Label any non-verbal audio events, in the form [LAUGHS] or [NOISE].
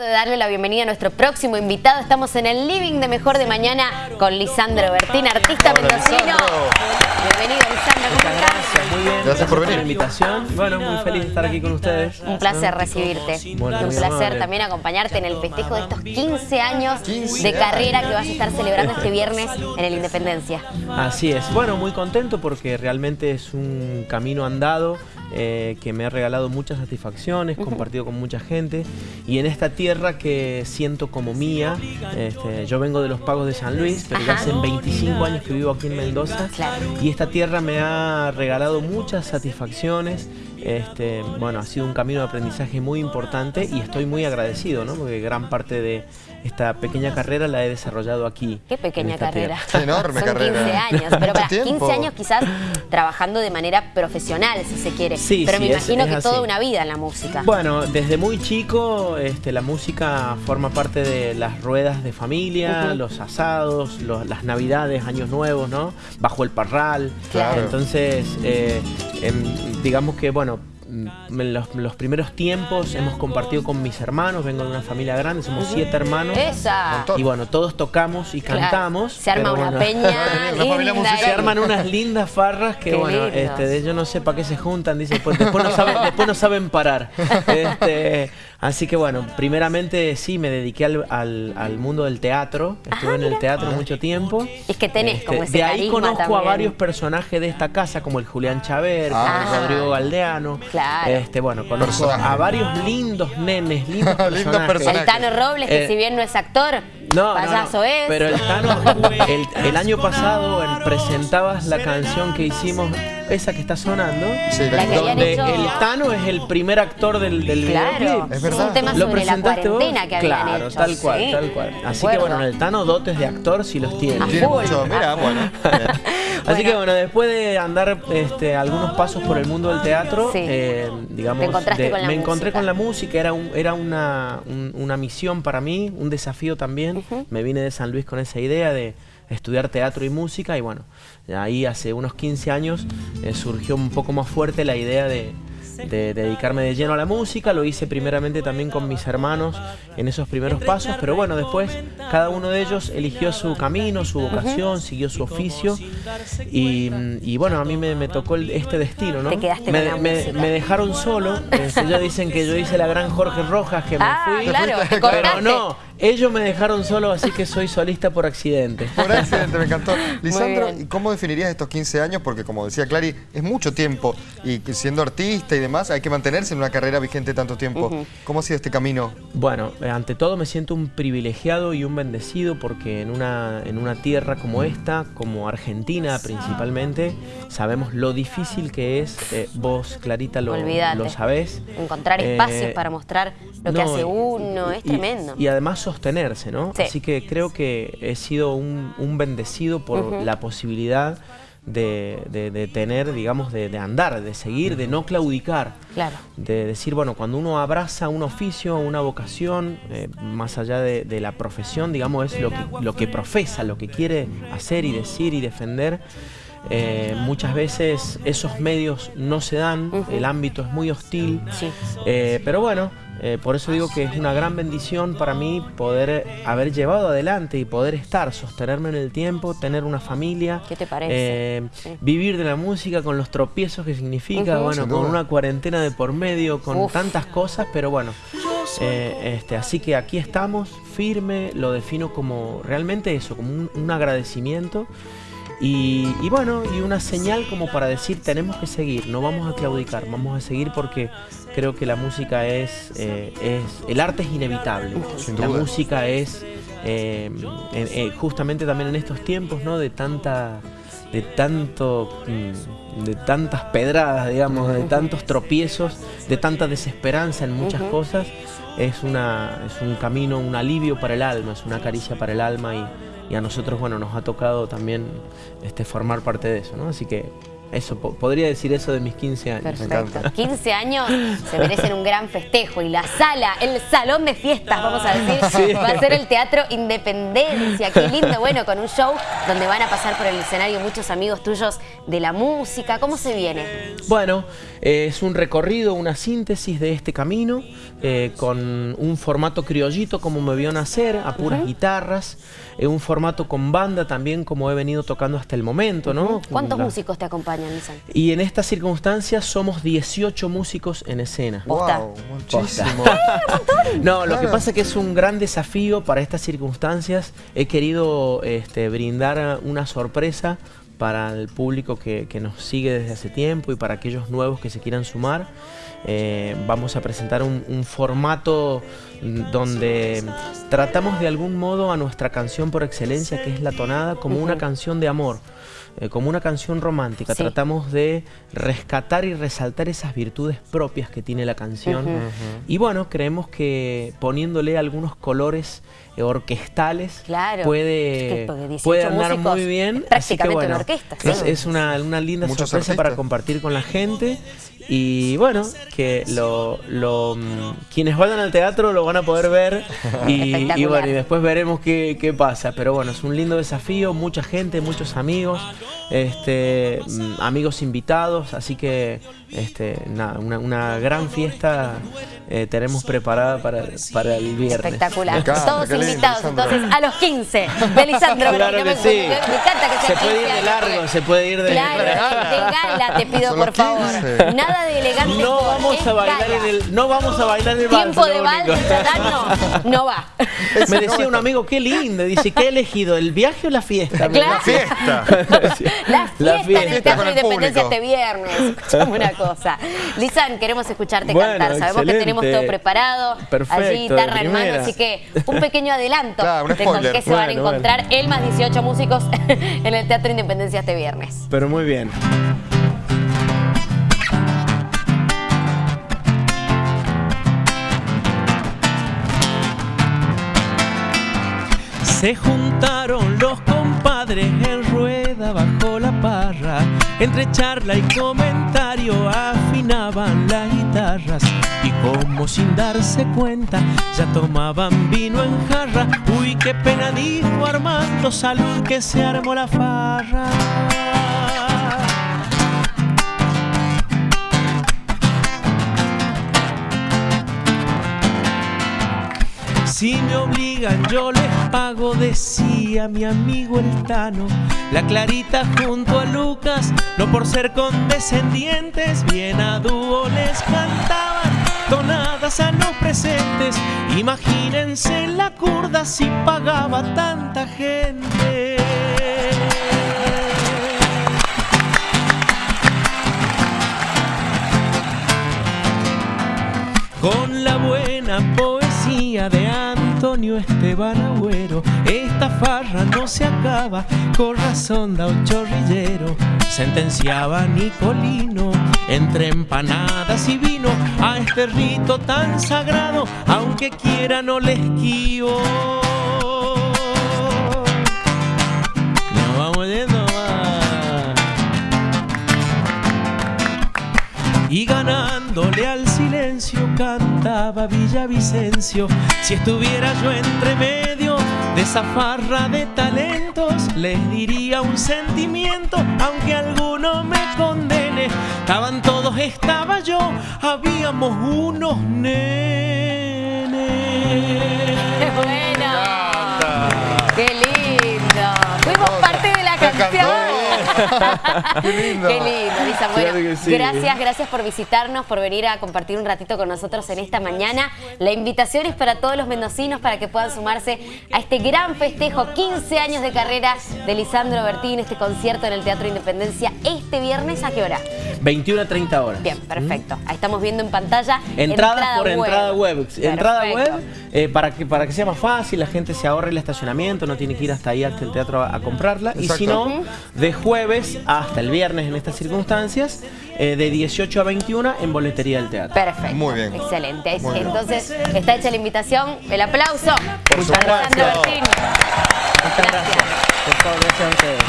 de darle la bienvenida a nuestro próximo invitado. Estamos en el living de Mejor de Mañana con Lisandro Bertín, artista Hola, mendocino. Lisandro. Bienvenido, Lisandro, ¿cómo estás? Gracias, muy bien. Gracias por venir. la invitación. Bueno, muy feliz de estar aquí con ustedes. Un placer recibirte. Bueno, y un placer amable. también acompañarte en el festejo de estos 15 años 15 de carrera años. que vas a estar celebrando este viernes en el Independencia. Así es. Bueno, muy contento porque realmente es un camino andado eh, que me ha regalado muchas satisfacciones, compartido con mucha gente y en esta tierra que siento como mía. este, yo vengo de los pagos de San Luis, pero ya hace 25 años que vivo aquí en Mendoza Claro. y esta tierra me ha regalado muchas satisfacciones. Este, bueno, ha sido un camino de aprendizaje muy importante y estoy muy agradecido, ¿no? Porque gran parte de esta pequeña carrera la he desarrollado aquí. Qué pequeña carrera. Qué enorme Son carrera. 15 años, pero [LAUGHS] para tiempo. 15 años quizás trabajando de manera profesional, si se quiere. Sí, pero sí, me imagino es que toda una vida en la música. Bueno, desde muy chico este, la música forma parte de las ruedas de familia, los asados, los- las navidades, años nuevos, ¿no? Bajo el parral. Claro. Entonces, eh, em, digamos que, bueno, en los, los primeros tiempos hemos compartido con mis hermanos, vengo de una familia grande, somos siete hermanos. Esa. Y bueno, todos tocamos y Claro. cantamos. Se arma una bueno, peña [LAUGHS] linda. Se arman unas lindas farras que, Qué bueno, este, de ellos no sé para qué se juntan, dice, pues después no saben, después no saben parar. [LAUGHS] Este, así que bueno, primeramente sí, me dediqué al, al- al mundo del teatro, estuve en el teatro mucho tiempo. Es que tenés como ese Este, De ahí conozco a varios personajes de esta casa, como el Julián Chaver, como Ah. el Rodrigo Galdeano. Claro. Este, bueno, conozco a varios lindos nenes, [LAUGHS] lindos Lindos personajes. El Tano Robles, que Eh, si bien no es actor, No, payaso no, es. Pero el Tano, el, el año pasado en- presentabas la canción que hicimos, esa que está sonando, Sí, La que habían donde hecho- el Tano es el primer actor del, del Claro, videoclip. Es verdad. un tema ¿Lo sobre la presentaste vos? cuarentena que habían Claro, hecho. tal cual, sí. tal cual. Así que bueno, en el Tano dotes de actor sí los tiene. Tiene mucho, mira, bueno. [LAUGHS] Así que bueno, después de andar este, algunos pasos por el mundo del teatro, Sí. eh, digamos, de- la me encontré música. con la música, era, un- era una, un- una misión para mí, un desafío también. Me vine de San Luis con esa idea de estudiar teatro y música y bueno, ahí hace unos 15 años eh, surgió un poco más fuerte la idea de, de dedicarme de lleno a la música, lo hice primeramente también con mis hermanos en esos primeros pasos, pero bueno, después cada uno de ellos eligió su camino, su vocación, siguió su oficio y, y bueno, a mí me, me tocó el- este destino, ¿no? Te quedaste me, con me- me dejaron solo, este, ellos dicen que yo hice la gran Jorge Rojas, que me Ah, fui, claro, [LAUGHS] pero no, ellos me dejaron solo, así que soy solista por accidente. Por accidente, me encantó. [LAUGHS] Lisandro. ¿y cómo definirías estos 15 años? Porque como decía Clary, es mucho tiempo y siendo artista y demás hay que mantenerse en una carrera vigente tanto tiempo. ¿Cómo ha sido este camino? Bueno, eh, ante todo me siento un privilegiado y un bendecido porque en una, en una tierra como esta, como Argentina principalmente, sabemos lo difícil que es, eh, vos Clarita lo, lo sabés. Encontrar Eh, espacios para mostrar lo que hace uno, es y- tremendo. Y además sostenerse, ¿no? Sí. Así que creo que he sido un, un bendecido por la posibilidad de, de- de tener, digamos, de, de andar, de seguir, de no claudicar. Claro. De decir, bueno, cuando uno abraza un oficio, una vocación, eh, más allá de, la profesión, digamos, es lo que, lo que profesa, lo que quiere hacer y decir y defender. Eh, muchas veces esos medios no se dan, el ámbito es muy hostil, Sí. eh, pero bueno, eh, por eso digo que es una gran bendición para mí poder haber llevado adelante y poder estar, sostenerme en el tiempo, tener una familia. ¿Qué te parece? eh, Sí. Vivir de la música con los tropiezos que significa, bueno, con una cuarentena de por medio, con Uf. tantas cosas, pero bueno. eh, este, así que aquí estamos, firme, lo defino como realmente eso, como un, un agradecimiento. Y, y bueno, y una señal como para decir tenemos que seguir, no vamos a claudicar, vamos a seguir porque creo que la música es, eh, es el arte es inevitable. Sin la duda. música es eh, en- eh, justamente también en estos tiempos, ¿no? De tanta, de tanto, mm, de tantas pedradas, digamos, de tantos tropiezos, de tanta desesperanza en muchas cosas, es una, es un camino, un alivio para el alma, es una caricia para el alma y, y a nosotros, bueno, nos ha tocado también este, formar parte de eso, ¿no? Así que eso, po- podría decir eso de mis 15 años. Perfecto. encanta. 15 años se merecen un gran festejo y la sala, el salón de fiestas, vamos a decir, Sí. va a ser el Teatro Independencia. Qué lindo, bueno, con un show donde van a pasar por el escenario muchos amigos tuyos de la música? ¿Cómo se viene? Bueno, eh, es un recorrido, una síntesis de este camino, eh, con un formato criollito como me vio nacer, a puras guitarras, eh, un formato con banda también como he venido tocando hasta el momento, ¿no? ¿Cuántos La- músicos te acompañan, Y en estas circunstancias somos 18 músicos en escena. Posta. Wow, muchísimo. No, lo que pasa es que es un gran desafío para estas circunstancias. He querido este, brindar una sorpresa para el público que, que nos sigue desde hace tiempo y para aquellos nuevos que se quieran sumar. Eh, vamos a presentar un, un formato donde tratamos de algún modo a nuestra canción por excelencia, que es la tonada, como una canción de amor. Eh, como una canción romántica, Sí. tratamos de rescatar y resaltar esas virtudes propias que tiene la canción. Y bueno, creemos que poniéndole algunos colores eh, orquestales Claro. puede, Es que porque 18 puede andar músicos muy bien. Así que prácticamente bueno, una orquesta, es, sí. es una, una linda Muchos sorpresa para compartir con la gente. Y bueno, que lo, lo, mm, quienes vayan al teatro lo van a poder ver [LAUGHS] y, y bueno, y después veremos qué, qué pasa. Pero bueno, es un lindo desafío, mucha gente, muchos amigos, este, mm, amigos invitados, así que este, nada, una, una gran fiesta eh, tenemos preparada para, para el viernes. Espectacular. Encanta, Todos invitados Lisandro. entonces a los 15 de Lisandro. Claro Bertini. que me, sí. me encanta que Se puede ir 15 de largo, se puede ir de... Claro, de gala [LAUGHS] te pido Son por favor. 15. Nada de elegante. No vamos a bailar gala. en el, no vamos a bailar el vals. Tiempo de vals, no, no va. Me decía un amigo, qué lindo. Dice, ¿qué he elegido? ¿El viaje o la fiesta? Claro. La fiesta. [LAUGHS] La fiesta, La en el fiesta. Teatro el Independencia público. este viernes. Escuchame [LAUGHS] una cosa. Lisan, queremos escucharte Bueno, cantar. Sabemos que tenemos excelente. todo preparado. Perfecto, Allí, guitarra en mano. Así que un pequeño adelanto [LAUGHS] Claro, un de con qué se van a Bueno, encontrar el más 18 músicos [LAUGHS] en el Teatro Independencia este viernes. Pero muy bien. Se juntaron los compadres en rueda bajo la parra. Entre charla y comentario afinaban las guitarras. Y como sin darse cuenta, ya tomaban vino en jarra. Uy, qué pena dijo Armando, salud que se armó la farra. Si me obligan yo les pago, decía mi amigo el Tano. La Clarita junto a Lucas, no por ser condescendientes, bien a dúo les cantaban tonadas a los presentes. Imagínense la curda si pagaba tanta gente. Con la buena poesía de Antonio Esteban Agüero, esta farra no se acaba, con razón da un chorrillero. Sentenciaba Nicolino, entre empanadas y vino, a este rito tan sagrado, aunque quiera no les esquivo. Nos vamos yendo. Y ganándole al silencio cantaba Villavicencio. Si estuviera yo entre medio de esa farra de talentos, les diría un sentimiento, aunque alguno me condene. Estaban todos, estaba yo, habíamos unos nenes. ¡Qué bueno! ¡Qué lindo! Fuimos parte de la canción. Qué lindo. Qué lindo, Lisa. Bueno, Claro que sí. gracias, gracias por visitarnos, por venir a compartir un ratito con nosotros en esta mañana. La invitación es para todos los mendocinos para que puedan sumarse a este gran festejo, 15 años de carrera de Lisandro Bertín, este concierto en el Teatro Independencia este viernes, ¿a qué hora? 21 a 30 horas. Bien, perfecto. Ahí estamos viendo en pantalla. Entradas por entrada web. Entrada web eh, para, que, para que sea más fácil, la gente se ahorre el estacionamiento, no tiene que ir hasta ahí hasta el teatro a, a comprarla. Y si no, de jueves hasta el viernes en estas circunstancias, eh, de 18 a 21 en boletería del teatro. Perfecto. Muy bien. Excelente. Muy bien. Entonces, está hecha la invitación. El aplauso. Por para supuesto. Lisandro Bertín. Muchas gracias. Por favor, gracias a ustedes.